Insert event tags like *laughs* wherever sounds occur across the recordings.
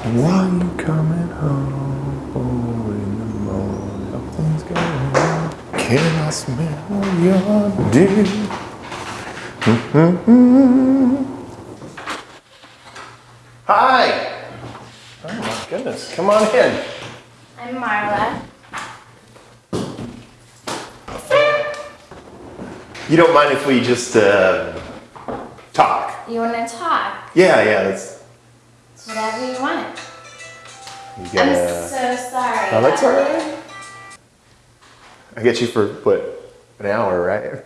Why you coming home in the morning? Nothing's going on. Can I smell your dick? Mm-hmm. Hi. Oh my goodness. Come on in. I'm Marla. You don't mind if we just uh, talk? You want to talk? Yeah, yeah. That's Whatever you want. I'm so sorry. Oh, that's all right. I get you for what an hour, right?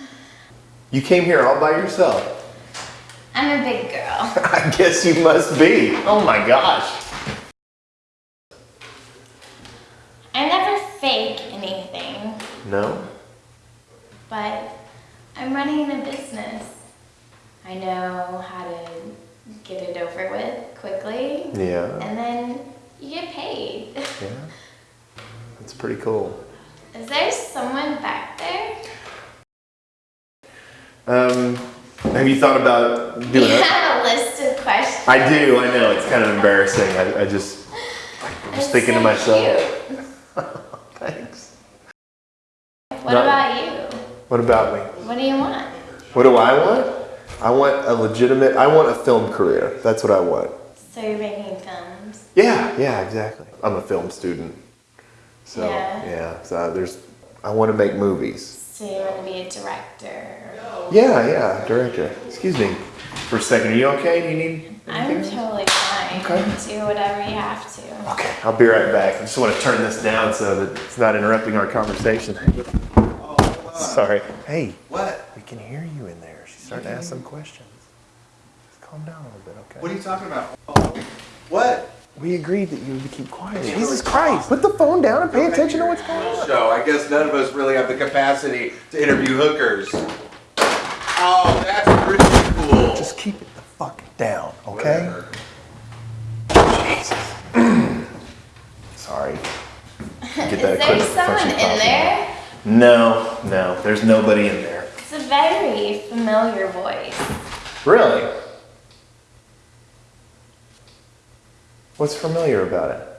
*laughs* you came here all by yourself. I'm a big girl. *laughs* I guess you must be. Oh my gosh. I never fake anything, No? but I'm running a business. I know how to over with quickly, Yeah. and then you get paid. Yeah. *laughs* That's pretty cool. Is there someone back there? Um, have you thought about You doing it? *laughs* have a list of questions. I do, I know, it's kind of embarrassing. I, I just, I'm just thinking to myself, *laughs* thanks. What Not- about you? What about me? What do you want? What do I want? I want a legitimate, I want a film career. That's what I want. So you're making films. Yeah, yeah, exactly. I'm a film student. So, Yeah. yeah, so there's, I want to make movies. So you want to be a director. Yeah, yeah, director. Excuse me for a second. Are you okay? Do you need I'm totally fine. Okay. Do whatever you have to. Okay, I'll be right back. I just want to turn this down so that it's not interrupting our conversation. Oh, Sorry. Hey, What? we can hear you in there. She's starting to ask some questions. Just calm down a little bit, okay? What are you talking about? Oh, What? We agreed that you would keep quiet. Jesus Christ! Put the phone down and pay attention to what's going on. Show. I guess none of us really have the capacity to interview hookers. Oh, that's pretty cool. Just keep it the fuck down, okay? Whatever. Jesus. *clears throat* Sorry. Get Is that there equipment someone function in popping. there? No, no, there's nobody in there. A very familiar voice. Really? What's familiar about it?